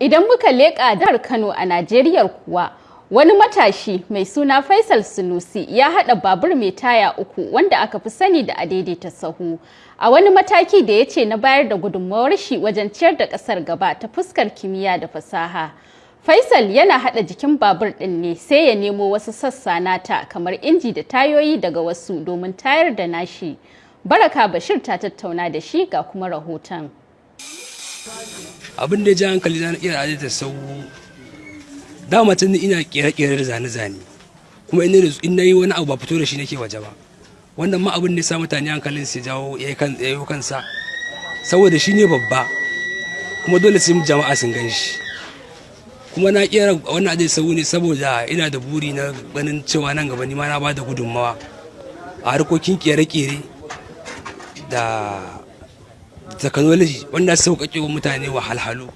Idan muka leƙa jihar Kano a Najeriya kuwa wani matashi mai suna Faisal Sunusi ya haɗa babur mai taya uku wanda aka fi sani da adaidaita sahu a wani mataki da ya ce na bayar da gudunmawar shi wajen ciyar da ƙasar gaba ta fuskar kimiyya da fasaha. Faisal yana haɗa jikin babur ɗin ne sai ya nemo wasu sassa nata kamar inji da tayoyi daga wasu domin tayar da nashi. Baraka Bashir ta tattauna da shi ga kuma rahoton. Abin da ya ji hankali na iya adada sau. Dama can ina kere-kere da zane-zane. Kuma in na yi wani abu ba fito da shi nake waje ba. Wannan ma abin da ya sa mutane hankalin su jawo ya yi kansa. Saboda shi ne babba. Kuma dole sai jama'a sun gan shi. Kuma na kera wannan adai sau ne saboda ina da buri na ganin cewa nan gaba ma na ba da gudunmawa a harkokin kere-kere da technology wanda sauƙaƙe wa mutane wahalhalu.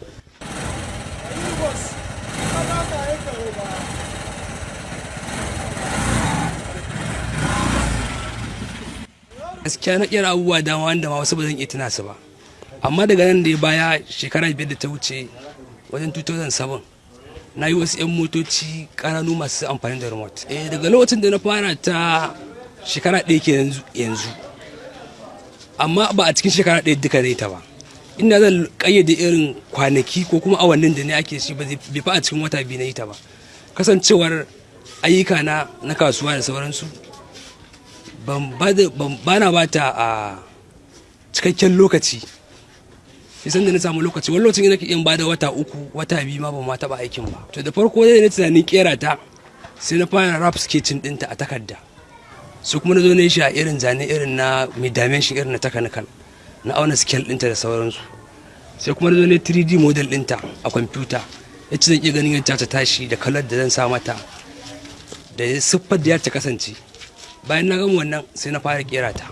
Gaskiya na kira abubuwa dama wanda ma wasu ba zan iya tuna su ba. Amma daga nan da ya baya shekara biyar da ta wuce wajen 2007 na yi wasu 'yan motoci ƙananu masu amfani da remote. Eh daga lokacin da na fara ta shekara ɗaya ke yanzu. Amma ba a cikin shekara ɗaya duka ta ba. Ina zan kayyade irin kwanaki ko kuma awannin da ne ake shi ba bai fa a cikin wata biyu na yi ta ba. Kasancewar ayyuka na na kasuwa da sauransu ba na ba ta a cikakken lokaci. San da na samu lokaci wani lokacin ina iya ba da wata uku wata biyu ma ban ma taɓa aikin ba. To da farko dai na tunanin kera ta sai na fara rap sketching ɗinta a takarda. Su kuma na zo na shi a irin zane irin na mai dimension irin na technical na auna scale ɗinta da sauransu. Sai kuma na zo na 3d model ɗinta a kwamfuta ya ci zan iya ganin yadda ta tashi da kalar da zan sa mata da siffar da ya ta kasance. Bayan na gama wannan sai na fara kera ta.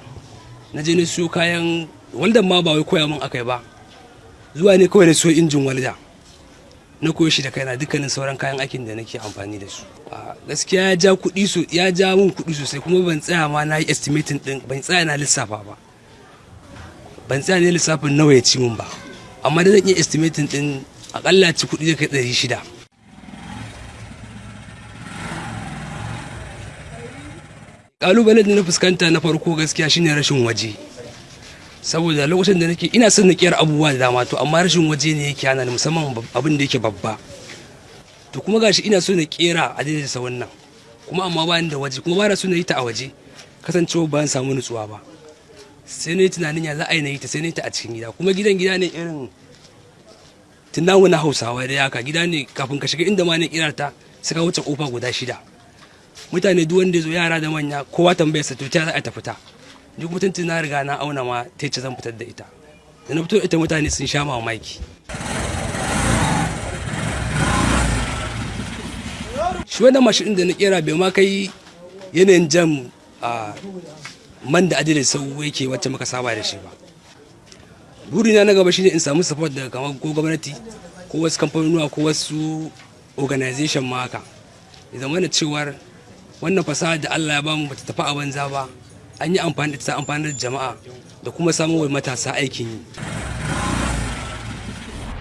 Na je na siyo kayan waldan ma ba wai koya min akai ba. Zuwa ne kawai na siyo injin walda. Na koyo shi da kaina dukkanin sauran kayan aikin da nake amfani da su. Gaskiya ya ja kuɗi so ya ja min kuɗi sosai kuma ban tsaya ma na yi estimating din ban tsaya na lissafa ba. Ban tsaya ne lissafin nawa ya ci min ba. Amma da zan iya estimating din akalla ci kuɗi da kai ɗari shida. Ƙalubalen da na fuskanta na farko gaskiya shine rashin waje. Saboda lokacin da nake ina son na kiyar abubuwa da dama to amma rashin waje ne yake hana ni musamman abin da yake babba. To kuma gashi ina so na kera a daidai sa wannan. Kuma amma ba da waje kuma ba na na yi ta a waje. Kasancewa ba samu nutsuwa ba. Sai na yi tunanin ya za a yi na yi ta sai na yi ta a cikin gida. Kuma gidan gida ne irin tunawu na hausawa da yaka gida ne kafin ka shiga inda ma na kira ta suka wuce ƙofa guda shida. Mutane duk wanda ya zo yara da manya kowa tambayar sa to ta za a ta. fita duk mutuntun na riga na auna ma ta ce zan fitar da ita. Da na fito ita mutane sun sha mamaki. Shi wannan mashin da na kera bai ma kai yanayin jam a man da adilin sau yake wacce muka saba da shi ba. Burina na gaba shine in samu support daga kamar ko gwamnati ko wasu kamfanonuwa ko wasu organization ma haka. Ya zama cewar wannan fasaha da Allah ya ba mu bata tafi a banza ba. An yi amfani da ta amfani da jama'a da kuma samun wa matasa aikin yi.